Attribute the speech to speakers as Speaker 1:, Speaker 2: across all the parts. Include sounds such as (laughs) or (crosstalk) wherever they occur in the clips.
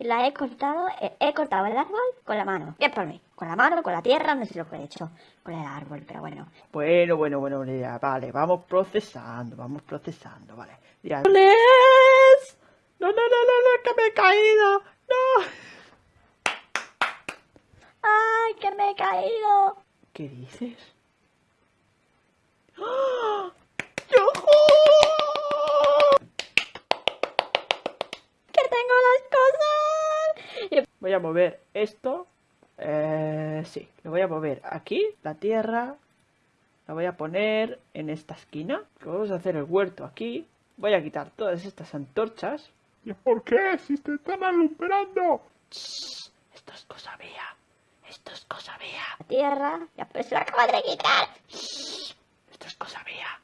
Speaker 1: y la he cortado, he, he cortado el árbol con la mano. Bien por mí. Con la mano, con la tierra, no sé lo que he hecho con el árbol, pero bueno.
Speaker 2: Bueno, bueno, bueno, ya, vale, vamos procesando, vamos procesando, vale. Ya. No, no, no, no, no, que me he caído. No.
Speaker 1: ¡Ay, que me he caído!
Speaker 2: ¿Qué dices?
Speaker 1: ¡Que
Speaker 2: Voy a mover esto. Eh, sí, lo voy a mover aquí, la tierra. La voy a poner en esta esquina. Vamos a hacer el huerto aquí. Voy a quitar todas estas antorchas.
Speaker 3: ¿Y por qué? Si te están alumbrando.
Speaker 2: Esto es cosa mía. Esto es cosa mía.
Speaker 1: La tierra, ya pues se la acabo de quitar.
Speaker 2: Esto es cosa mía.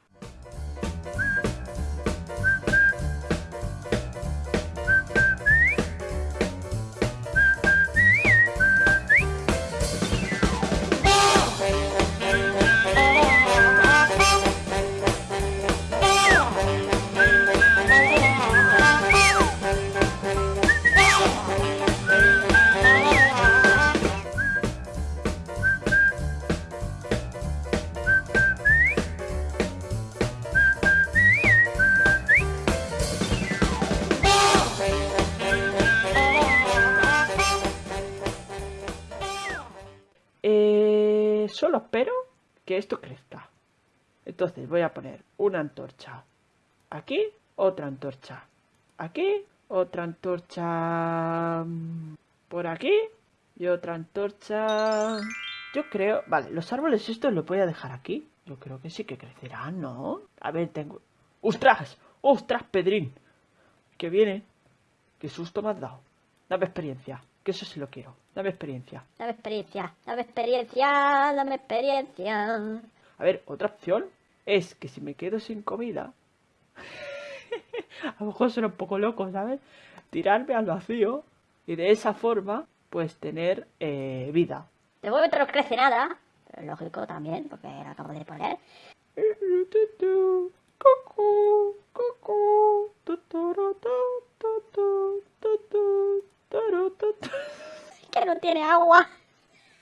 Speaker 2: Solo espero que esto crezca. Entonces voy a poner una antorcha. Aquí, otra antorcha. Aquí, otra antorcha. mm, Por aquí. Y otra antorcha. Yo creo... Vale, los árboles estos los voy a dejar aquí. Yo creo que sí que crecerán, ¿no? A ver, tengo... ¡Ostras! ¡Ostras, Pedrín! Que viene. Qué susto me has dado. Dame experiencia. Que eso sí lo quiero. Dame experiencia.
Speaker 1: Dame experiencia, dame experiencia, dame experiencia.
Speaker 2: A ver, otra opción es que si me quedo sin comida, (laughs) a lo mejor suena un poco loco, ¿sabes? Tirarme al vacío y de esa forma, pues tener eh, vida.
Speaker 1: De momento no crece nada, pero lógico también, porque lo acabo de poner. Tiene agua.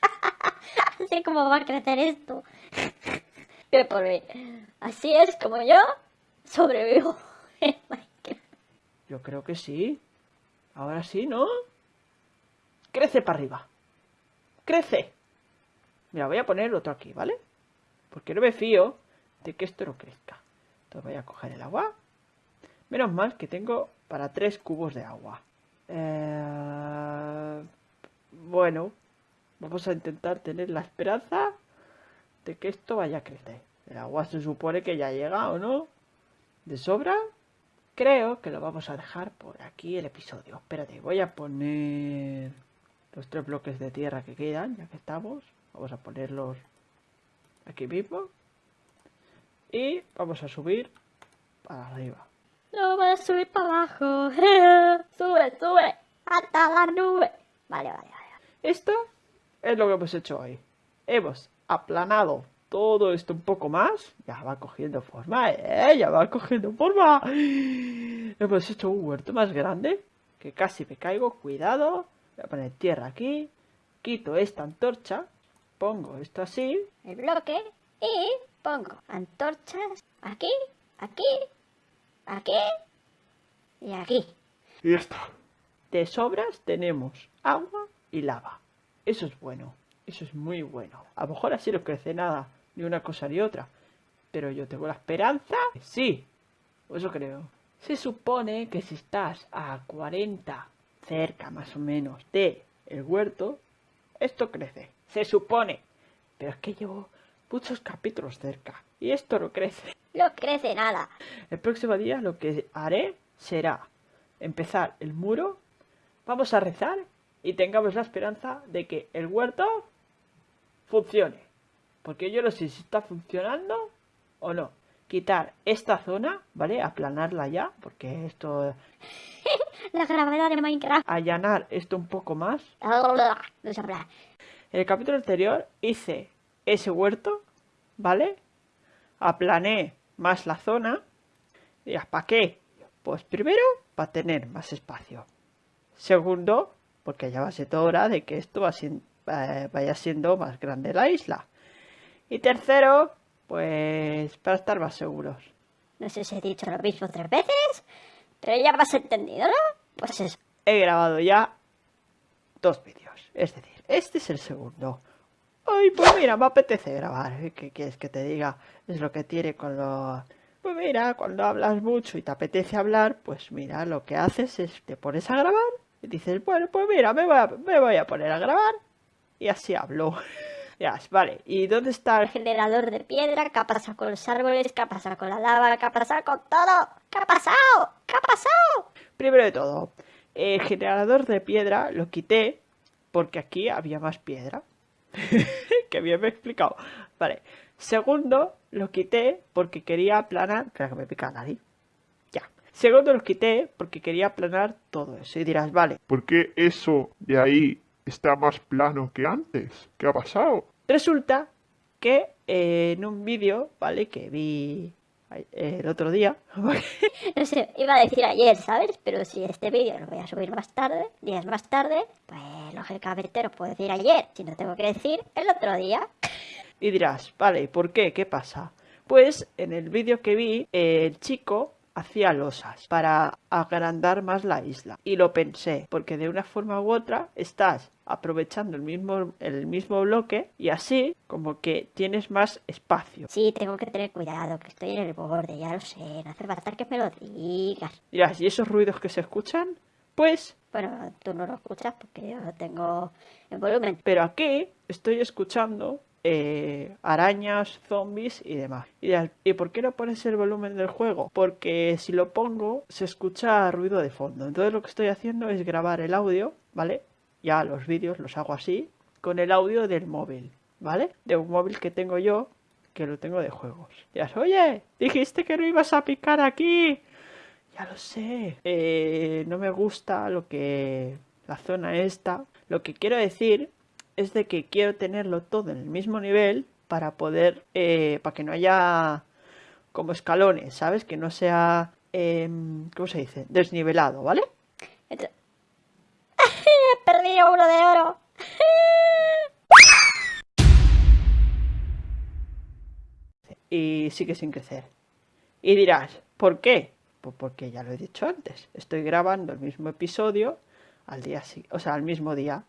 Speaker 1: (laughs) Así como va a crecer esto. (laughs) Bien por mí. Así es como yo sobrevivo. (laughs)
Speaker 2: Yo creo que sí. Ahora sí, ¿no? Crece para arriba. Crece. Mira, voy a poner otro aquí, ¿vale? Porque no me fío de que esto no crezca. Entonces voy a coger el agua. Menos mal que tengo para tres cubos de agua. Eh, Bueno, vamos a intentar tener la esperanza de que esto vaya a crecer. El agua se supone que ya llega, ¿o no? ¿De sobra? Creo que lo vamos a dejar por aquí el episodio. Espérate, voy a poner los tres bloques de tierra que quedan, ya que estamos. Vamos a ponerlos aquí mismo. Y vamos a subir para arriba.
Speaker 1: No vas a subir para abajo. (laughs) sube, sube. Hasta la nube. Vale, vale.
Speaker 2: Esto es lo que hemos hecho hoy. Hemos aplanado todo esto un poco más. Ya va cogiendo forma, ¿eh? Ya va cogiendo forma. Hemos hecho un huerto más grande. Que casi me caigo. Cuidado. Voy a poner tierra aquí. Quito esta antorcha. Pongo esto así.
Speaker 1: El bloque. Y pongo antorchas aquí, aquí, aquí y aquí.
Speaker 3: Y ya está.
Speaker 2: De sobras tenemos agua y lava. Eso es bueno. Eso es muy bueno. A lo mejor así no crece nada. Ni una cosa ni otra. Pero yo tengo la esperanza. Sí. Eso creo. Se supone que si estás a 40 cerca más o menos de el huerto, esto crece. Se supone. Pero es que llevo muchos capítulos cerca. Y esto no crece.
Speaker 1: No crece nada.
Speaker 2: El próximo día lo que haré será empezar el muro, vamos a rezar y tengamos la esperanza de que el huerto funcione. Porque yo no sé si está funcionando o no. Quitar esta zona, ¿vale? Aplanarla ya, porque esto... (laughs)
Speaker 1: La gravedad de Minecraft.
Speaker 2: Allanar esto un poco más. En el capítulo anterior hice ese huerto, ¿vale? Aplané más la zona. Dirás, ¿para qué? Pues primero, para tener más espacio. Segundo, porque ya va siendo hora de que esto eh, vaya siendo más grande la isla. Y tercero, pues para estar más seguros.
Speaker 1: No sé si he dicho lo mismo tres veces, pero ya has entendido, ¿no? Pues eso.
Speaker 2: He grabado ya dos vídeos. Es decir, este es el segundo. Ay, pues mira, me apetece grabar. ¿eh? ¿Qué quieres que te diga? Es lo que tiene con lo... Pues mira, cuando hablas mucho y te apetece hablar, pues mira, lo que haces es te pones a grabar y dices, bueno, pues mira, me voy a, me voy a poner a grabar y así hablo. (laughs) ya, vale, ¿y dónde está
Speaker 1: el generador de piedra? ¿Qué ha pasado con los árboles? ¿Qué ha pasado con la lava? ¿Qué ha pasado con todo? ¿Qué ha pasado? ¿Qué ha pasado?
Speaker 2: Primero de todo, el generador de piedra lo quité porque aquí había más piedra. (laughs) que bien me he explicado. Vale. Segundo, lo quité porque quería aplanar. Espera que me pica nadie. Ya. Segundo, lo quité porque quería aplanar todo eso. Y dirás, vale.
Speaker 3: ¿Por qué eso de ahí está más plano que antes? ¿Qué ha pasado?
Speaker 2: Resulta que eh, en un vídeo, ¿vale? Que vi el otro día. (laughs)
Speaker 1: no sé, iba a decir ayer, ¿sabes? Pero si este vídeo lo voy a subir más tarde, días más tarde, pues lógicamente no puedo decir ayer, si no tengo que decir el otro día.
Speaker 2: Y dirás, vale, ¿por qué? ¿Qué pasa? Pues en el vídeo que vi, el chico hacía losas para agrandar más la isla. Y lo pensé, porque de una forma u otra estás aprovechando el mismo, el mismo bloque y así como que tienes más espacio.
Speaker 1: Sí, tengo que tener cuidado, que estoy en el borde, ya lo sé, no hace falta que me lo digas.
Speaker 2: Dirás, ¿y esos ruidos que se escuchan? Pues...
Speaker 1: Bueno, tú no lo escuchas porque yo tengo en volumen.
Speaker 2: Pero aquí estoy escuchando eh, arañas, zombies y demás. Y, por qué no pones el volumen del juego? Porque si lo pongo se escucha ruido de fondo. Entonces lo que estoy haciendo es grabar el audio, ¿vale? Ya los vídeos los hago así, con el audio del móvil, ¿vale? De un móvil que tengo yo, que lo tengo de juegos. Ya, oye, dijiste que no ibas a picar aquí. Ya lo sé. Eh, no me gusta lo que... La zona esta. Lo que quiero decir es de que quiero tenerlo todo en el mismo nivel para poder, eh, para que no haya como escalones, ¿sabes? Que no sea, em, ¿cómo se dice? Desnivelado, ¿vale? (laughs)
Speaker 1: He perdido uno de oro.
Speaker 2: y sigue sin crecer. Y dirás, ¿por qué? Pues porque ya lo he dicho antes. Estoy grabando el mismo episodio al día, o sea, al mismo día.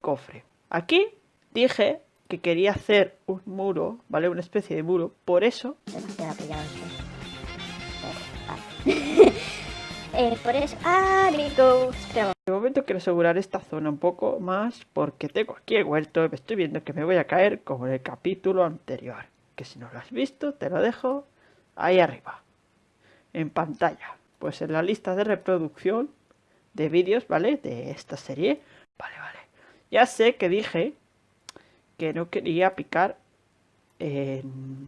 Speaker 2: Cofre. Aquí dije que quería hacer un muro, ¿vale? Una especie de muro, por eso... (laughs)
Speaker 1: eh, por eso... amigos,
Speaker 2: De momento quiero asegurar esta zona un poco más porque tengo aquí el huerto y me estoy viendo que me voy a caer como en el capítulo anterior. Que si no lo has visto, te lo dejo ahí arriba, en pantalla. Pues en la lista de reproducción de vídeos, ¿vale? De esta serie. Vale, vale. Ya sé que dije que no quería picar en...